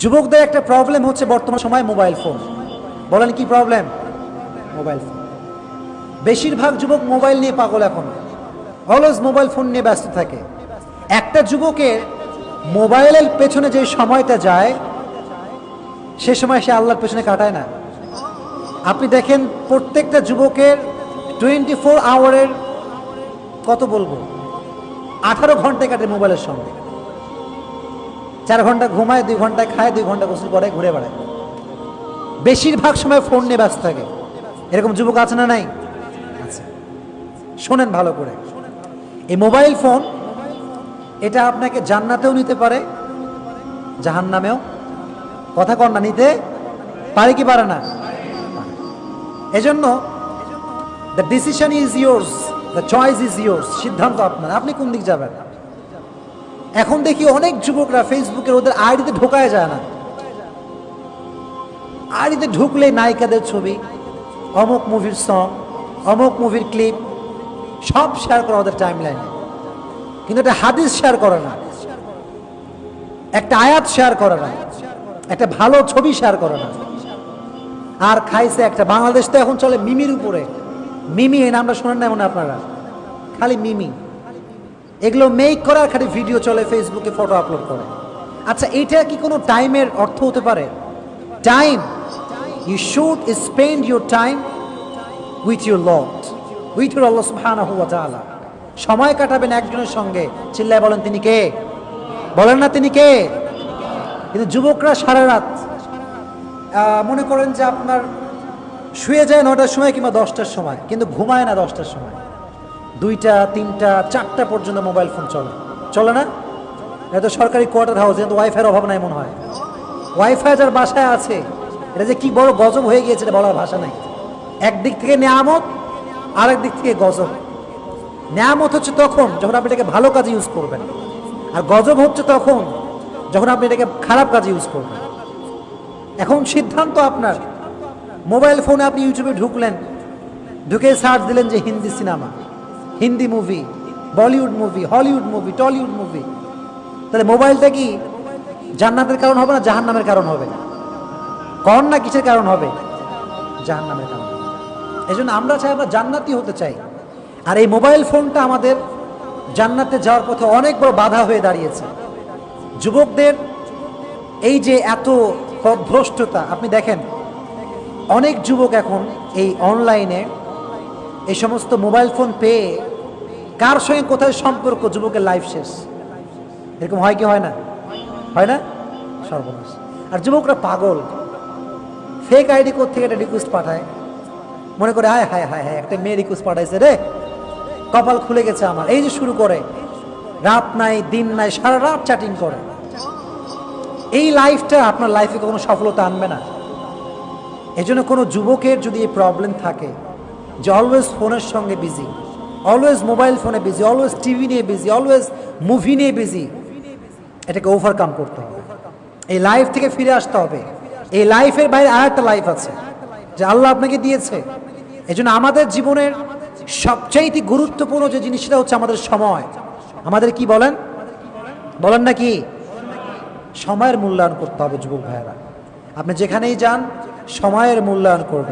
যুবকদের একটা প্রবলেম হচ্ছে বর্তমান সময় মোবাইল ফোন বলেন কি প্রবলেম মোবাইল ফোন বেশিরভাগ যুবক মোবাইল নিয়ে পাগল এখন। অলওয়েজ মোবাইল ফোন নিয়ে ব্যস্ত থাকে। একটা যুবকের মোবাইলের পেছনে যে সময়টা যায়, সে সময় সে আল্লাহর পেছনে কাটায় না। আপনি দেখেন প্রত্যেকটা যুবকের টোয়েন্টি ফোর আওয়ারের কত বলব? আঠারো ঘন্টায় কাটে মোবাইলের সঙ্গে। চার ঘণ্টা ঘুমায়, দুই ঘণ্টা খায়, দুই ঘণ্টা গোসল করে, ঘুরে বেড়ায়। বেশিরভাগ সময় ফোন নিয়ে ব্যস্ত থাকে। এরকম যুবক আছে না নাই? শোনেন ভালো করে। এই মোবাইল ফোন এটা আপনাকে জান্নাতেও নিতে পারে, জাহান্নামেও। কথা কর না, নিতে পারে কি পারে না? এজন্য the decision is yours the choice is yours সিদ্ধান্ত আপনার। আপনি কোন দিক যাবেন? এখন দেখি অনেক যুবকরা ফেসবুকের ওদের আইডিতে ঢোকায় যায় না। আইডিতে ঢুকলে নায়িকাদের ছবি, অমুক মুভির সং অমুক মুভির ক্লিপ সব শেয়ার করে ওদের টাইম লাইনে কিন্তু একটা হাদিস শেয়ার করে না। একটা আয়াত শেয়ার করে না। একটা ভালো ছবি শেয়ার করে না। আর খাইছে একটা। বাংলাদেশ তো এখন চলে মিমির উপরে। মিমি এই নামটা শোনেন না মনে আপনারা? খালি মিমি। এগুলো মেক করার খালি ভিডিও চলে ফেসবুকে ফটো আপলোড করে। আচ্ছা এটা কি কোনো টাইমের অর্থ হতে পারে? Time you should spend your time with your lot with your Allah সুবহানাহু ওয়া সময় কাটাবেন একজনের সঙ্গে। চিল্লায় বলেন, তিনি কে? বলেন না, তিনি কে? কিন্তু যুবকরা সারা রাত মনে করেন যে আপনার শুয়ে যায় নটার সময় কিংবা দশটার সময়, কিন্তু ঘুমায় না দশটার সময়। দুইটা, তিনটা, চারটা পর্যন্ত মোবাইল ফোন চলে। চলে না? এটা তো সরকারি কোয়ার্টার হাউস কিন্তু ওয়াইফাইয়ের অভাব নাই মনে হয়। ওয়াইফাই যার বাসায় আছে, এটা যে কি বড় গজব হয়ে গিয়েছে এটা বলার ভাষা নাই। একদিক থেকে নেয়ামত, আরেক দিক থেকে গজব। নেয়ামত হচ্ছে তখন যখন আপনি এটাকে ভালো কাজে ইউজ করবেন। আর গজব হচ্ছে তখন যখন আপনি এটাকে খারাপ কাজে ইউজ করবেন। এখন সিদ্ধান্ত আপনার। মোবাইল ফোনে আপনি ইউটিউবে ঢুকলেন, ঢুকে সার্চ দিলেন যে Hindi cinema Hindi movie Bollywood movie Hollywood movie Tollywood movie তাহলে মোবাইলটা কি জান্নাতের কারণ হবে না জাহান্নামের কারণ হবে? কন না কিসের কারণ হবে? জাহান্নামের কারণ হবে। এই জন্য আমরা চাই আমরা জান্নাতি হতে চাই। আর এই মোবাইল ফোনটা আমাদের জান্নাতে যাওয়ার পথে অনেক বড় বাধা হয়ে দাঁড়িয়েছে। যুবকদের এই যে এত পথভ্রষ্টতা আপনি দেখেন, অনেক যুবক এখন এই অনলাইনে এই সমস্ত মোবাইল ফোন পেয়ে কার সঙ্গে কোথায় সম্পর্ক? যুবকের লাইফ শেষ। এরকম হয় কি হয় না? হয় না? সর্বনাশ। আর যুবকরা পাগল। ফেক আইডি থেকে একটা রিকোয়েস্ট পাঠায়? মনে করে হায় হায় হায় হায়, একটা মেয়ে রিকোয়েস্ট পাঠাইছে রে। কপাল খুলে গেছে আমার। এই যে শুরু করে, রাত নাই, দিন নাই, সারা রাত চ্যাটিং করে। এই লাইফটা আপনার লাইফে কখনো সফলতা আনবে না। এই জন্য কোনো যুবকের যদি এই প্রবলেম থাকে, যে অলওয়েজ ফোনের সঙ্গে বিজি অলওয়েজ মোবাইল ফোনে বিজি অলওয়েজ টিভি নিয়ে বিজি অলওয়েজ মুভি নিয়ে বিজি এটাকে ওভারকাম করতে হবে। এই লাইফ থেকে ফিরে আসতে হবে। এই লাইফের বাইরে আর একটা লাইফ আছে, যে আল্লাহ আপনাকে দিয়েছে। এই আমাদের জীবনের সবচাইতে গুরুত্বপূর্ণ যে জিনিসটা হচ্ছে আমাদের সময়। আমাদের কি বলেন? বলেন না কি? সময়ের মূল্যায়ন করতে হবে, যুবক ভাইয়েরা। আপনি যেখানেই যান, সময়ের মূল্যায়ন করবেন।